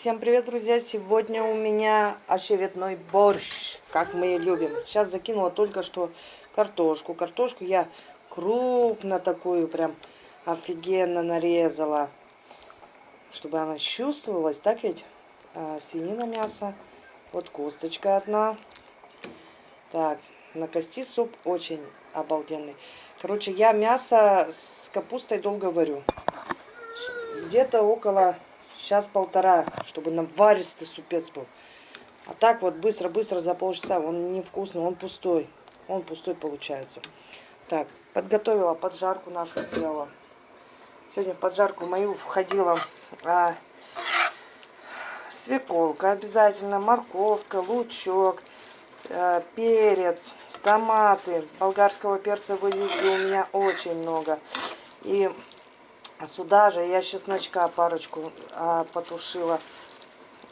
Всем привет, друзья! Сегодня у меня очередной борщ, как мы и любим. Сейчас закинула только что картошку. Картошку я крупно такую, прям офигенно нарезала, чтобы она чувствовалась. Так ведь? А, свинина, мясо. Вот косточка одна. Так, на кости суп очень обалденный. Короче, я мясо с капустой долго варю. Где-то около Сейчас полтора, чтобы наваристый супец был. А так вот быстро-быстро за полчаса. Он невкусный, он пустой. Он пустой получается. Так, подготовила поджарку нашу сделала. Сегодня в поджарку мою входила а, свеколка обязательно, морковка, лучок, а, перец, томаты. Болгарского перца вы видели у меня очень много. И а сюда же я чесночка парочку а, потушила.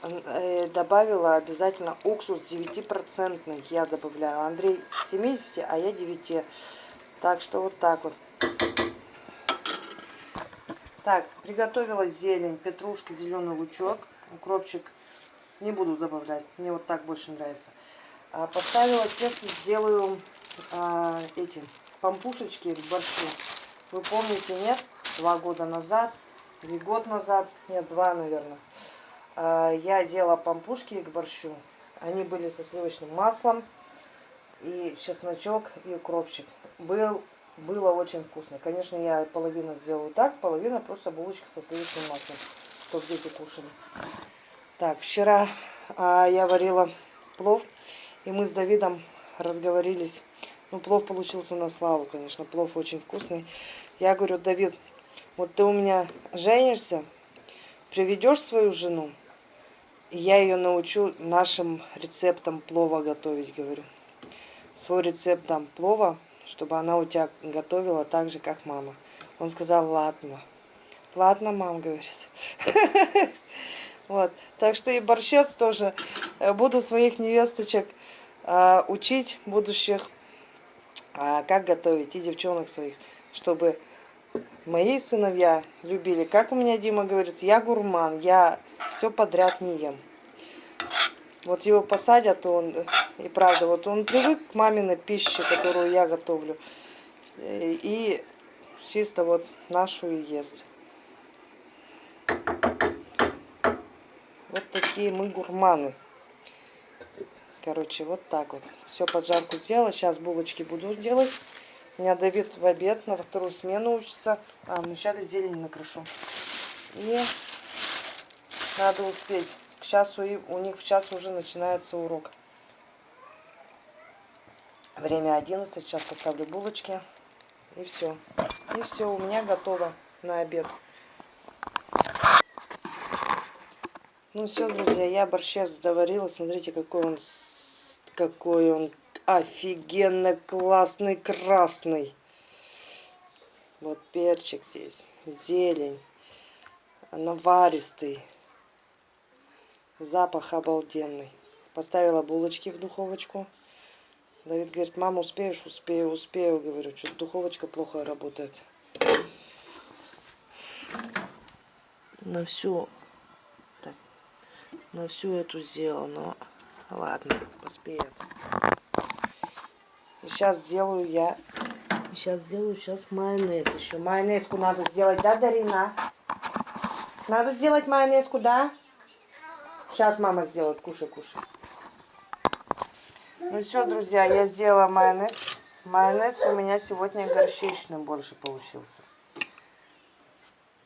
Э, добавила обязательно уксус 9%. Я добавляю. Андрей 70, а я 9. Так что вот так вот. Так, приготовила зелень, петрушки, зеленый лучок, укропчик. Не буду добавлять, мне вот так больше нравится. А, поставила тесто, сделаю а, эти пампушечки к борщу. Вы помните, нет? Два года назад, или год назад, нет, два, наверное, а, я делала пампушки к борщу. Они были со сливочным маслом, и чесночок, и укропчик. Был, было очень вкусно. Конечно, я половину сделаю так, половина просто булочка со сливочным маслом, чтобы дети кушали. Так, вчера а, я варила плов, и мы с Давидом разговорились. Ну, плов получился на славу, конечно, плов очень вкусный. Я говорю, Давид, вот ты у меня женишься, приведешь свою жену, и я ее научу нашим рецептам плова готовить, говорю. Свой рецепт там плова, чтобы она у тебя готовила так же, как мама. Он сказал, ладно. Ладно, мам, говорит. Вот. Так что и борщец тоже э, буду своих невесточек а, учить будущих, а, как готовить, и девчонок своих, чтобы Мои сыновья любили. Как у меня Дима говорит, я гурман, я все подряд не ем. Вот его посадят, он, и правда, вот он привык к маминой пище, которую я готовлю. И чисто вот нашу и ест. Вот такие мы гурманы. Короче, вот так вот. Все поджарку сделала. Сейчас булочки буду делать. Меня Давид в обед на вторую смену учится. А вначале зелень накрошу. И надо успеть. К часу, и у них в час уже начинается урок. Время 11. Сейчас поставлю булочки. И все. И все, у меня готово на обед. Ну все, друзья, я борщец доварила. Смотрите, какой он, какой он офигенно классный красный. Вот перчик здесь, зелень, наваристый, запах обалденный. Поставила булочки в духовочку. Давид говорит, мама, успеешь? Успею, успею. Говорю, что духовочка плохо работает. На всю, так, на всю эту сделала, но ладно, поспеет. Сейчас сделаю я. Сейчас сделаю сейчас майонез еще. Майонезку надо сделать, да, Дарина? Надо сделать майонезку, да? Сейчас мама сделает. Кушай, кушай. Ну все, друзья, я сделала майонез. Майонез у меня сегодня горчичный больше получился.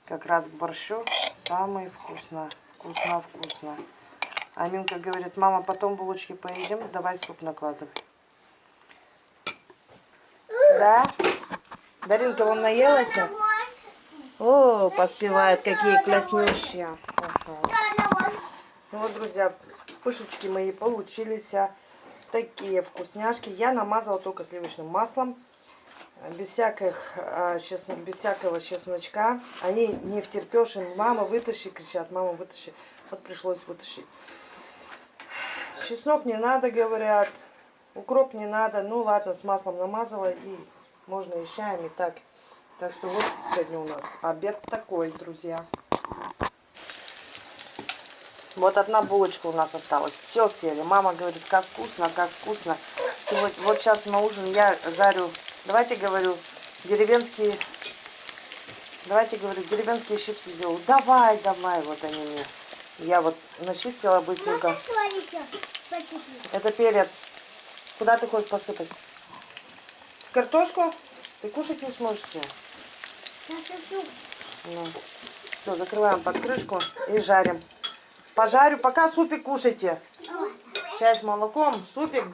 Как раз к борщу самый вкусно. Вкусно-вкусно. Аминка говорит, мама, потом булочки поедим, давай суп накладывай. Да? Даринка, он наелась? О, поспевает, какие класснющие. Ну вот, друзья, пышечки мои получились. А, такие вкусняшки. Я намазала только сливочным маслом. Без, всяких, а, без всякого чесночка. Они не втерпешь. Мама, вытащи, кричат. Мама, вытащи. Вот пришлось вытащить. Чеснок не надо, говорят. Укроп не надо. Ну ладно, с маслом намазала и можно и чаем, и так. Так что вот сегодня у нас обед такой, друзья. Вот одна булочка у нас осталась. Все съели. Мама говорит, как вкусно, как вкусно. Сегодня, вот сейчас на ужин я жарю, давайте говорю, деревенские, давайте говорю, деревенские чипсы сделаю. Давай, давай, вот они мне. Я вот начистила быстренько. Еще посыпать? Это перец. Куда ты хочешь посыпать? Картошку? Ты кушать не сможешь. Посыплю. Ну. Все, закрываем под крышку и жарим. Пожарю, пока супик кушайте. Чай с молоком, супик